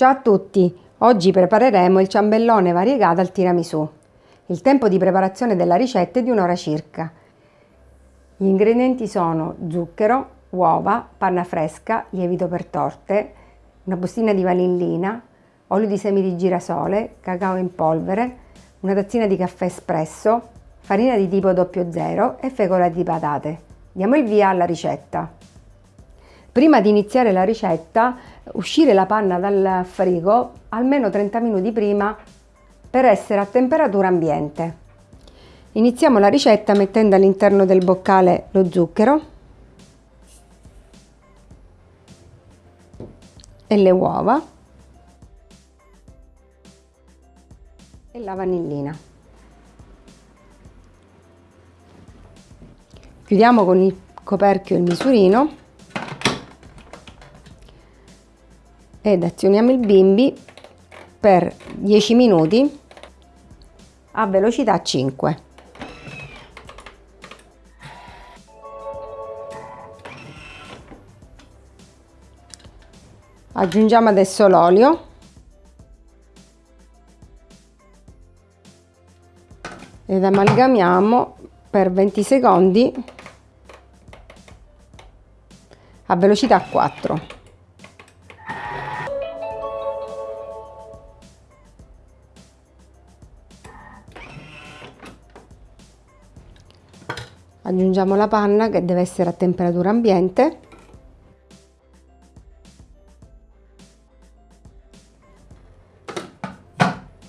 Ciao a tutti! Oggi prepareremo il ciambellone variegato al tiramisù. Il tempo di preparazione della ricetta è di un'ora circa. Gli ingredienti sono zucchero, uova, panna fresca, lievito per torte, una bustina di vanillina, olio di semi di girasole, cacao in polvere, una tazzina di caffè espresso, farina di tipo 00 e fecola di patate. Diamo il via alla ricetta. Prima di iniziare la ricetta, uscire la panna dal frigo almeno 30 minuti prima per essere a temperatura ambiente. Iniziamo la ricetta mettendo all'interno del boccale lo zucchero e le uova e la vanillina. Chiudiamo con il coperchio il misurino ed azioniamo il bimbi per 10 minuti a velocità 5. Aggiungiamo adesso l'olio ed amalgamiamo per 20 secondi a velocità 4. Aggiungiamo la panna che deve essere a temperatura ambiente.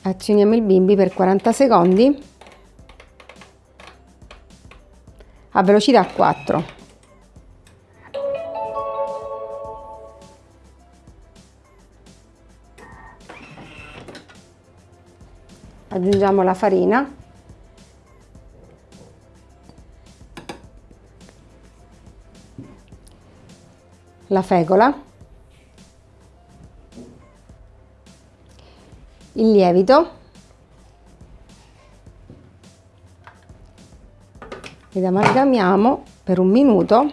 Azioniamo il bimbi per 40 secondi. A velocità 4 aggiungiamo la farina la fecola, il lievito ed amalgamiamo per un minuto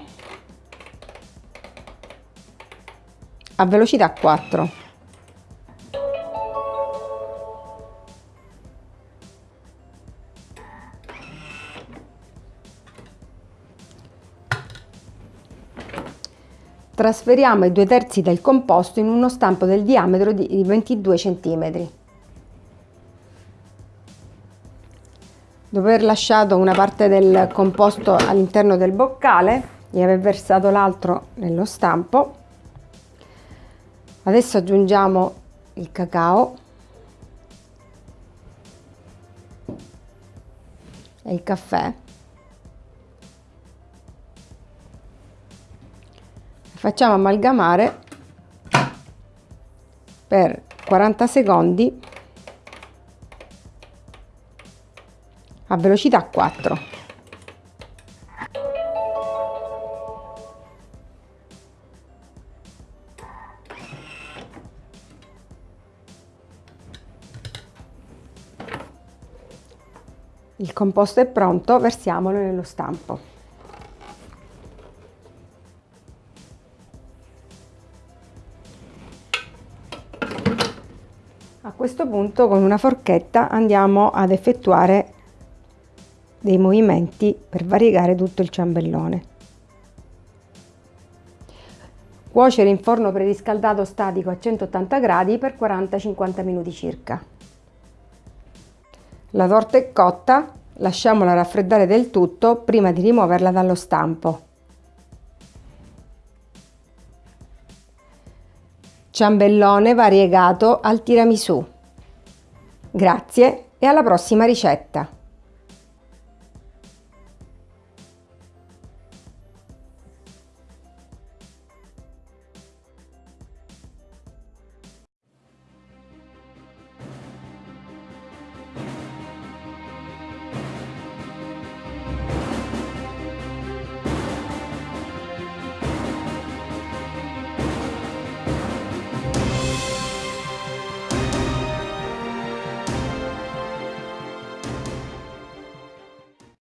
a velocità 4. Trasferiamo i due terzi del composto in uno stampo del diametro di 22 cm. Dopo aver lasciato una parte del composto all'interno del boccale e aver versato l'altro nello stampo, adesso aggiungiamo il cacao e il caffè facciamo amalgamare per 40 secondi a velocità 4 il composto è pronto versiamolo nello stampo A questo punto con una forchetta andiamo ad effettuare dei movimenti per variegare tutto il ciambellone. Cuocere in forno preriscaldato statico a 180 gradi per 40-50 minuti circa. La torta è cotta, lasciamola raffreddare del tutto prima di rimuoverla dallo stampo. Ciambellone variegato al tiramisù. Grazie e alla prossima ricetta!